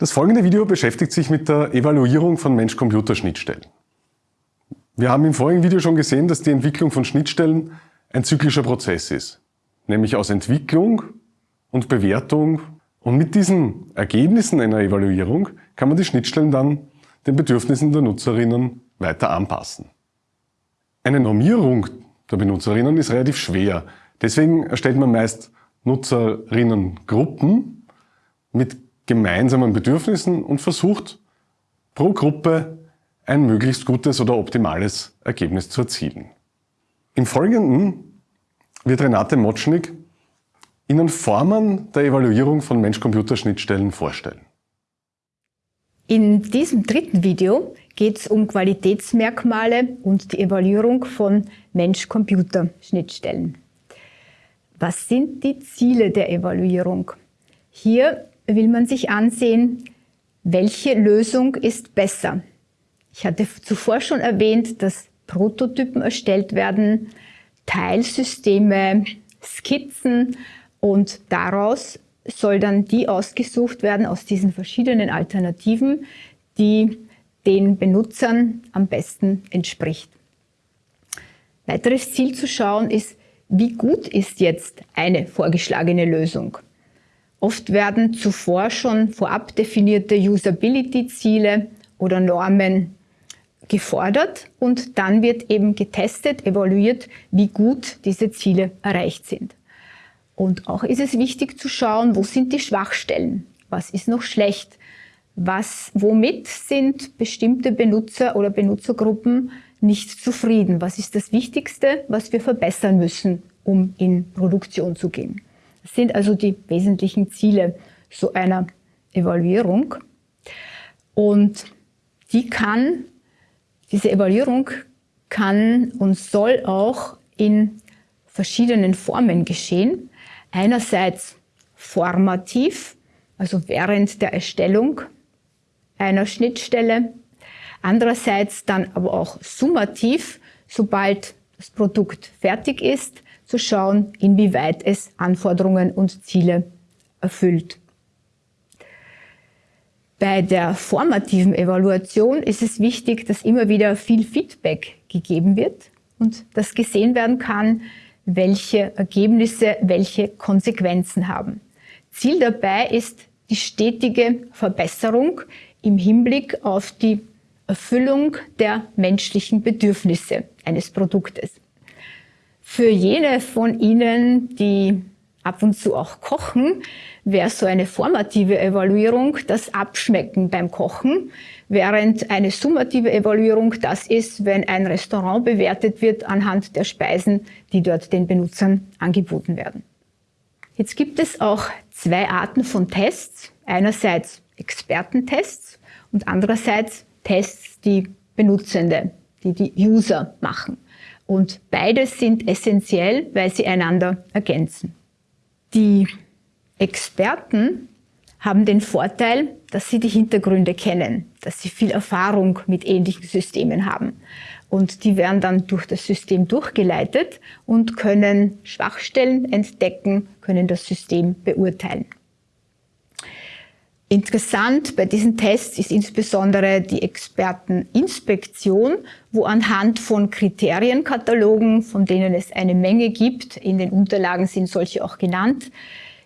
Das folgende Video beschäftigt sich mit der Evaluierung von Mensch-Computer-Schnittstellen. Wir haben im vorigen Video schon gesehen, dass die Entwicklung von Schnittstellen ein zyklischer Prozess ist, nämlich aus Entwicklung und Bewertung. Und mit diesen Ergebnissen einer Evaluierung kann man die Schnittstellen dann den Bedürfnissen der Nutzerinnen weiter anpassen. Eine Normierung der Benutzerinnen ist relativ schwer. Deswegen erstellt man meist Nutzerinnengruppen mit gemeinsamen Bedürfnissen und versucht pro Gruppe ein möglichst gutes oder optimales Ergebnis zu erzielen. Im Folgenden wird Renate Motschnig Ihnen Formen der Evaluierung von Mensch-Computer-Schnittstellen vorstellen. In diesem dritten Video geht es um Qualitätsmerkmale und die Evaluierung von Mensch-Computer-Schnittstellen. Was sind die Ziele der Evaluierung? Hier will man sich ansehen, welche Lösung ist besser. Ich hatte zuvor schon erwähnt, dass Prototypen erstellt werden, Teilsysteme, Skizzen und daraus soll dann die ausgesucht werden aus diesen verschiedenen Alternativen, die den Benutzern am besten entspricht. Weiteres Ziel zu schauen ist, wie gut ist jetzt eine vorgeschlagene Lösung. Oft werden zuvor schon vorab definierte Usability-Ziele oder Normen gefordert und dann wird eben getestet, evaluiert, wie gut diese Ziele erreicht sind. Und auch ist es wichtig zu schauen, wo sind die Schwachstellen? Was ist noch schlecht? Was, womit sind bestimmte Benutzer oder Benutzergruppen nicht zufrieden? Was ist das Wichtigste, was wir verbessern müssen, um in Produktion zu gehen? Das sind also die wesentlichen Ziele so einer Evaluierung. Und die kann, diese Evaluierung kann und soll auch in verschiedenen Formen geschehen. Einerseits formativ, also während der Erstellung einer Schnittstelle. Andererseits dann aber auch summativ, sobald das Produkt fertig ist, zu schauen, inwieweit es Anforderungen und Ziele erfüllt. Bei der formativen Evaluation ist es wichtig, dass immer wieder viel Feedback gegeben wird und dass gesehen werden kann, welche Ergebnisse welche Konsequenzen haben. Ziel dabei ist die stetige Verbesserung im Hinblick auf die Erfüllung der menschlichen Bedürfnisse eines Produktes. Für jene von Ihnen, die ab und zu auch kochen, wäre so eine formative Evaluierung das Abschmecken beim Kochen, während eine summative Evaluierung das ist, wenn ein Restaurant bewertet wird anhand der Speisen, die dort den Benutzern angeboten werden. Jetzt gibt es auch zwei Arten von Tests. Einerseits Expertentests und andererseits Tests, die Benutzende, die die User machen. Und beides sind essentiell, weil sie einander ergänzen. Die Experten haben den Vorteil, dass sie die Hintergründe kennen, dass sie viel Erfahrung mit ähnlichen Systemen haben. Und die werden dann durch das System durchgeleitet und können Schwachstellen entdecken, können das System beurteilen. Interessant bei diesen Tests ist insbesondere die Experteninspektion, wo anhand von Kriterienkatalogen, von denen es eine Menge gibt, in den Unterlagen sind solche auch genannt,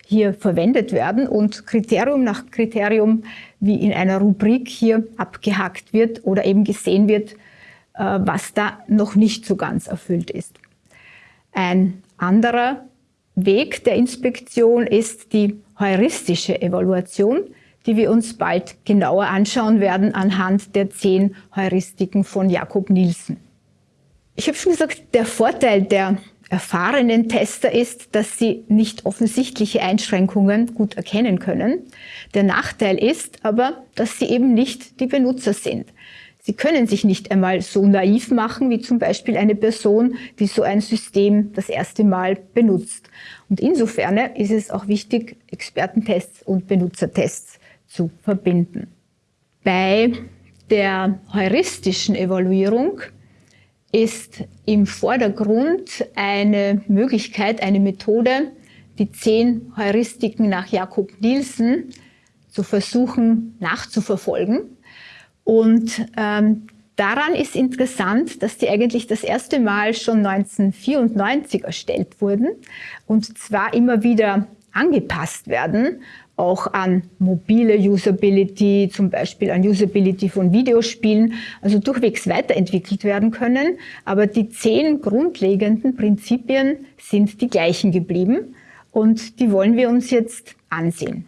hier verwendet werden und Kriterium nach Kriterium wie in einer Rubrik hier abgehackt wird oder eben gesehen wird, äh, was da noch nicht so ganz erfüllt ist. Ein anderer Weg der Inspektion ist die heuristische Evaluation die wir uns bald genauer anschauen werden anhand der zehn Heuristiken von Jakob Nielsen. Ich habe schon gesagt, der Vorteil der erfahrenen Tester ist, dass sie nicht offensichtliche Einschränkungen gut erkennen können. Der Nachteil ist aber, dass sie eben nicht die Benutzer sind. Sie können sich nicht einmal so naiv machen, wie zum Beispiel eine Person, die so ein System das erste Mal benutzt. Und insofern ist es auch wichtig, Expertentests und Benutzertests zu verbinden. Bei der heuristischen Evaluierung ist im Vordergrund eine Möglichkeit, eine Methode, die zehn Heuristiken nach Jakob Nielsen zu versuchen nachzuverfolgen. Und ähm, daran ist interessant, dass die eigentlich das erste Mal schon 1994 erstellt wurden und zwar immer wieder angepasst werden, auch an mobile Usability, zum Beispiel an Usability von Videospielen, also durchwegs weiterentwickelt werden können. Aber die zehn grundlegenden Prinzipien sind die gleichen geblieben und die wollen wir uns jetzt ansehen.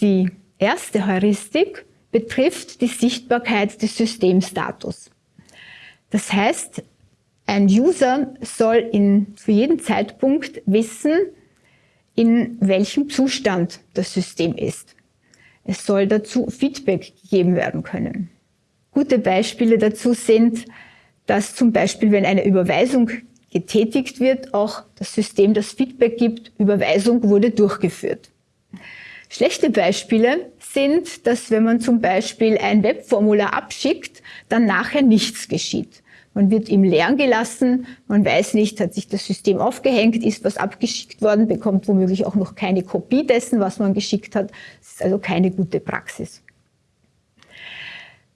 Die erste Heuristik betrifft die Sichtbarkeit des Systemstatus. Das heißt, ein User soll in, zu jedem Zeitpunkt wissen, in welchem Zustand das System ist. Es soll dazu Feedback gegeben werden können. Gute Beispiele dazu sind, dass zum Beispiel, wenn eine Überweisung getätigt wird, auch das System das Feedback gibt, Überweisung wurde durchgeführt. Schlechte Beispiele sind, dass wenn man zum Beispiel ein Webformular abschickt, dann nachher nichts geschieht. Man wird im Leeren gelassen, man weiß nicht, hat sich das System aufgehängt, ist was abgeschickt worden, bekommt womöglich auch noch keine Kopie dessen, was man geschickt hat. Das ist also keine gute Praxis.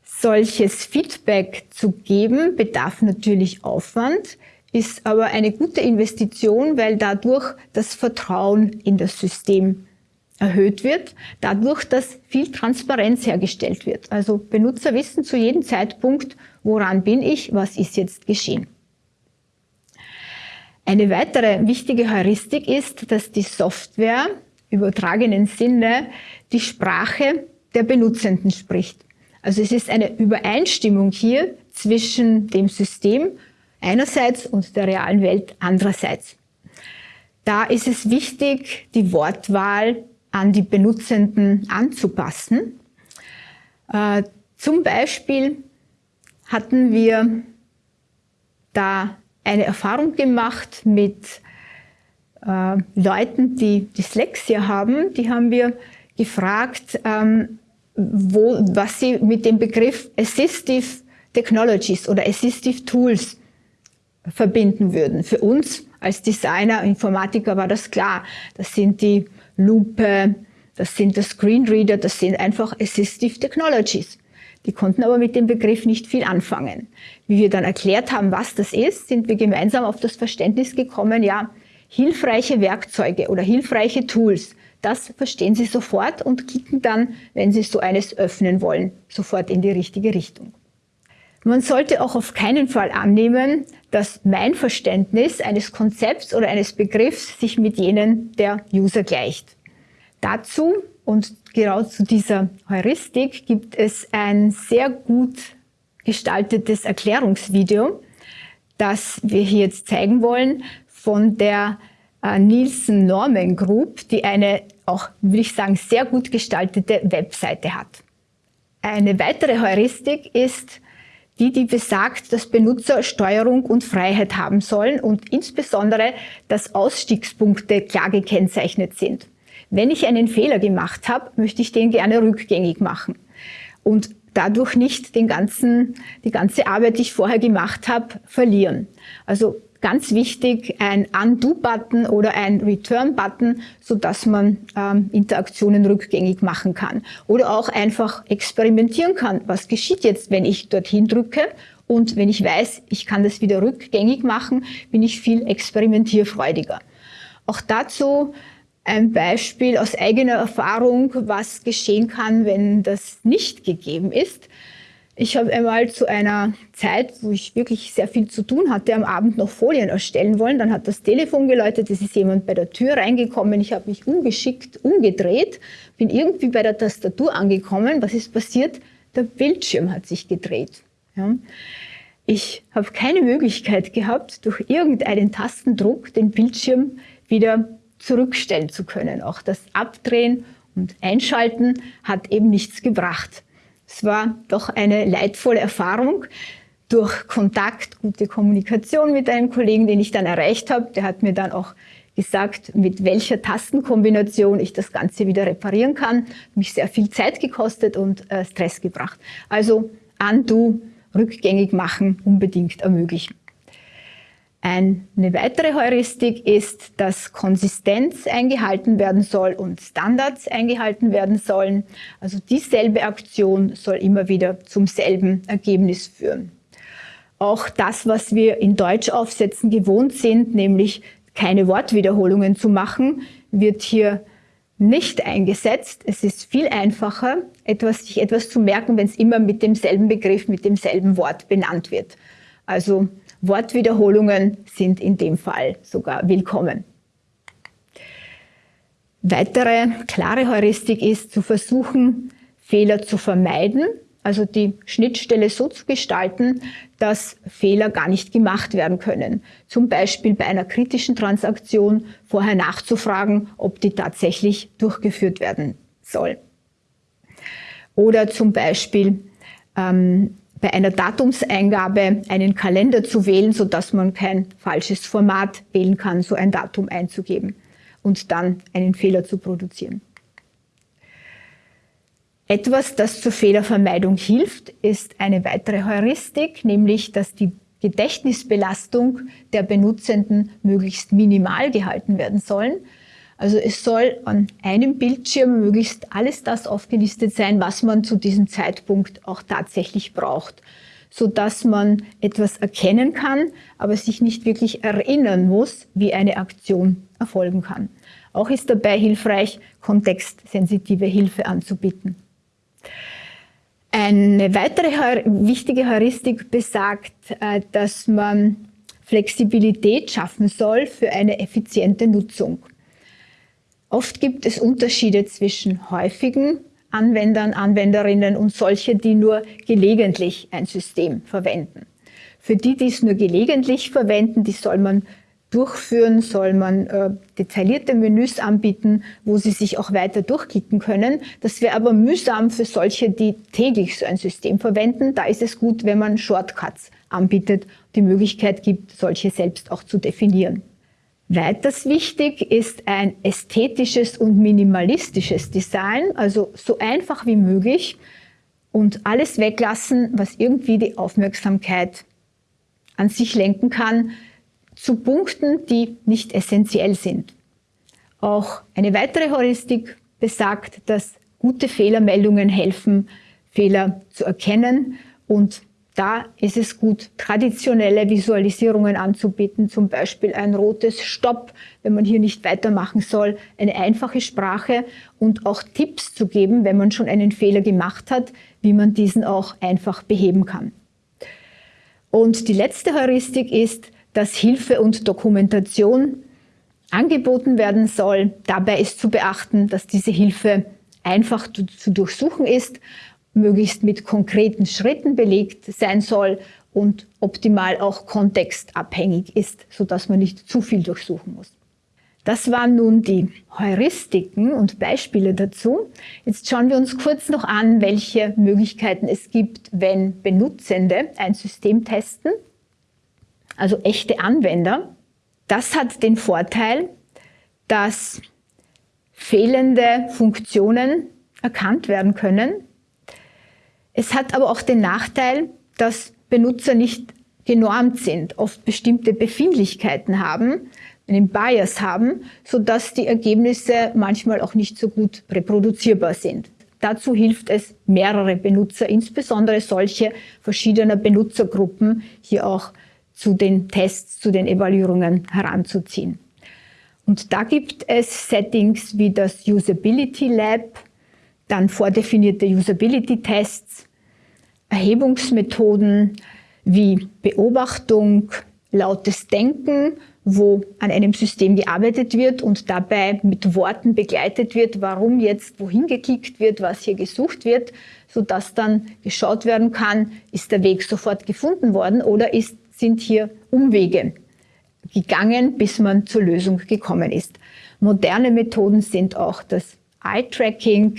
Solches Feedback zu geben bedarf natürlich Aufwand, ist aber eine gute Investition, weil dadurch das Vertrauen in das System erhöht wird, dadurch, dass viel Transparenz hergestellt wird. Also Benutzer wissen zu jedem Zeitpunkt, woran bin ich, was ist jetzt geschehen. Eine weitere wichtige Heuristik ist, dass die Software übertragenen Sinne die Sprache der Benutzenden spricht. Also es ist eine Übereinstimmung hier zwischen dem System einerseits und der realen Welt andererseits. Da ist es wichtig, die Wortwahl an die Benutzenden anzupassen. Äh, zum Beispiel hatten wir da eine Erfahrung gemacht mit äh, Leuten, die Dyslexia haben. Die haben wir gefragt, ähm, wo, was sie mit dem Begriff Assistive Technologies oder Assistive Tools verbinden würden. Für uns als Designer, Informatiker war das klar. Das sind die Lupe, das sind das Screenreader, das sind einfach Assistive Technologies. Die konnten aber mit dem Begriff nicht viel anfangen. Wie wir dann erklärt haben, was das ist, sind wir gemeinsam auf das Verständnis gekommen, ja, hilfreiche Werkzeuge oder hilfreiche Tools, das verstehen Sie sofort und klicken dann, wenn Sie so eines öffnen wollen, sofort in die richtige Richtung. Man sollte auch auf keinen Fall annehmen, dass mein Verständnis eines Konzepts oder eines Begriffs sich mit jenen der User gleicht. Dazu und genau zu dieser Heuristik gibt es ein sehr gut gestaltetes Erklärungsvideo, das wir hier jetzt zeigen wollen von der äh, Nielsen Norman Group, die eine auch, würde ich sagen, sehr gut gestaltete Webseite hat. Eine weitere Heuristik ist, die, die besagt, dass Benutzer Steuerung und Freiheit haben sollen und insbesondere, dass Ausstiegspunkte klar gekennzeichnet sind. Wenn ich einen Fehler gemacht habe, möchte ich den gerne rückgängig machen und dadurch nicht den ganzen, die ganze Arbeit, die ich vorher gemacht habe, verlieren. Also Ganz wichtig, ein Undo-Button oder ein Return-Button, so dass man ähm, Interaktionen rückgängig machen kann. Oder auch einfach experimentieren kann. Was geschieht jetzt, wenn ich dorthin drücke? Und wenn ich weiß, ich kann das wieder rückgängig machen, bin ich viel experimentierfreudiger. Auch dazu ein Beispiel aus eigener Erfahrung, was geschehen kann, wenn das nicht gegeben ist. Ich habe einmal zu einer Zeit, wo ich wirklich sehr viel zu tun hatte, am Abend noch Folien erstellen wollen. Dann hat das Telefon geläutet, es ist jemand bei der Tür reingekommen. Ich habe mich ungeschickt umgedreht, bin irgendwie bei der Tastatur angekommen. Was ist passiert? Der Bildschirm hat sich gedreht. Ja. Ich habe keine Möglichkeit gehabt, durch irgendeinen Tastendruck den Bildschirm wieder zurückstellen zu können. Auch das Abdrehen und Einschalten hat eben nichts gebracht. Es war doch eine leidvolle Erfahrung durch Kontakt, gute Kommunikation mit einem Kollegen, den ich dann erreicht habe. Der hat mir dann auch gesagt, mit welcher Tastenkombination ich das Ganze wieder reparieren kann. Mich sehr viel Zeit gekostet und äh, Stress gebracht. Also Undo, rückgängig machen, unbedingt ermöglichen. Eine weitere Heuristik ist, dass Konsistenz eingehalten werden soll und Standards eingehalten werden sollen. Also dieselbe Aktion soll immer wieder zum selben Ergebnis führen. Auch das, was wir in Deutschaufsätzen gewohnt sind, nämlich keine Wortwiederholungen zu machen, wird hier nicht eingesetzt. Es ist viel einfacher, etwas, sich etwas zu merken, wenn es immer mit demselben Begriff, mit demselben Wort benannt wird. Also Wortwiederholungen sind in dem Fall sogar willkommen. Weitere klare Heuristik ist zu versuchen, Fehler zu vermeiden, also die Schnittstelle so zu gestalten, dass Fehler gar nicht gemacht werden können. Zum Beispiel bei einer kritischen Transaktion vorher nachzufragen, ob die tatsächlich durchgeführt werden soll. Oder zum Beispiel ähm, bei einer Datumseingabe einen Kalender zu wählen, sodass man kein falsches Format wählen kann, so ein Datum einzugeben und dann einen Fehler zu produzieren. Etwas, das zur Fehlervermeidung hilft, ist eine weitere Heuristik, nämlich dass die Gedächtnisbelastung der Benutzenden möglichst minimal gehalten werden sollen. Also es soll an einem Bildschirm möglichst alles das aufgelistet sein, was man zu diesem Zeitpunkt auch tatsächlich braucht, so dass man etwas erkennen kann, aber sich nicht wirklich erinnern muss, wie eine Aktion erfolgen kann. Auch ist dabei hilfreich, kontextsensitive Hilfe anzubieten. Eine weitere wichtige Heuristik besagt, äh, dass man Flexibilität schaffen soll für eine effiziente Nutzung. Oft gibt es Unterschiede zwischen häufigen Anwendern, Anwenderinnen und solche, die nur gelegentlich ein System verwenden. Für die, die es nur gelegentlich verwenden, die soll man durchführen, soll man äh, detaillierte Menüs anbieten, wo sie sich auch weiter durchklicken können. Das wäre aber mühsam für solche, die täglich so ein System verwenden. Da ist es gut, wenn man Shortcuts anbietet, die Möglichkeit gibt, solche selbst auch zu definieren. Weiters wichtig ist ein ästhetisches und minimalistisches Design, also so einfach wie möglich und alles weglassen, was irgendwie die Aufmerksamkeit an sich lenken kann, zu Punkten, die nicht essentiell sind. Auch eine weitere Heuristik besagt, dass gute Fehlermeldungen helfen, Fehler zu erkennen und da ist es gut, traditionelle Visualisierungen anzubieten, zum Beispiel ein rotes Stopp, wenn man hier nicht weitermachen soll, eine einfache Sprache und auch Tipps zu geben, wenn man schon einen Fehler gemacht hat, wie man diesen auch einfach beheben kann. Und die letzte Heuristik ist, dass Hilfe und Dokumentation angeboten werden soll. Dabei ist zu beachten, dass diese Hilfe einfach zu durchsuchen ist möglichst mit konkreten Schritten belegt sein soll und optimal auch kontextabhängig ist, sodass man nicht zu viel durchsuchen muss. Das waren nun die Heuristiken und Beispiele dazu. Jetzt schauen wir uns kurz noch an, welche Möglichkeiten es gibt, wenn Benutzende ein System testen, also echte Anwender. Das hat den Vorteil, dass fehlende Funktionen erkannt werden können es hat aber auch den Nachteil, dass Benutzer nicht genormt sind, oft bestimmte Befindlichkeiten haben, einen Bias haben, sodass die Ergebnisse manchmal auch nicht so gut reproduzierbar sind. Dazu hilft es, mehrere Benutzer, insbesondere solche verschiedener Benutzergruppen, hier auch zu den Tests, zu den Evaluierungen heranzuziehen. Und da gibt es Settings wie das Usability Lab, dann vordefinierte Usability-Tests, Erhebungsmethoden wie Beobachtung, lautes Denken, wo an einem System gearbeitet wird und dabei mit Worten begleitet wird, warum jetzt wohin geklickt wird, was hier gesucht wird, sodass dann geschaut werden kann, ist der Weg sofort gefunden worden oder ist, sind hier Umwege gegangen, bis man zur Lösung gekommen ist. Moderne Methoden sind auch das Eye-Tracking,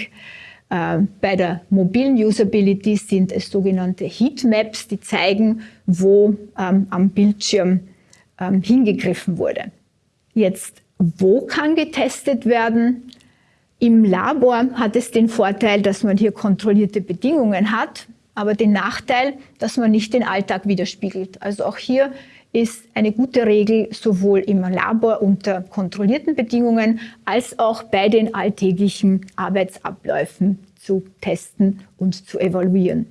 äh, bei der mobilen Usability sind es sogenannte Heatmaps, die zeigen, wo ähm, am Bildschirm ähm, hingegriffen wurde. Jetzt, wo kann getestet werden? Im Labor hat es den Vorteil, dass man hier kontrollierte Bedingungen hat. aber den Nachteil, dass man nicht den Alltag widerspiegelt. Also auch hier ist eine gute Regel sowohl im Labor unter kontrollierten Bedingungen als auch bei den alltäglichen Arbeitsabläufen zu testen und zu evaluieren.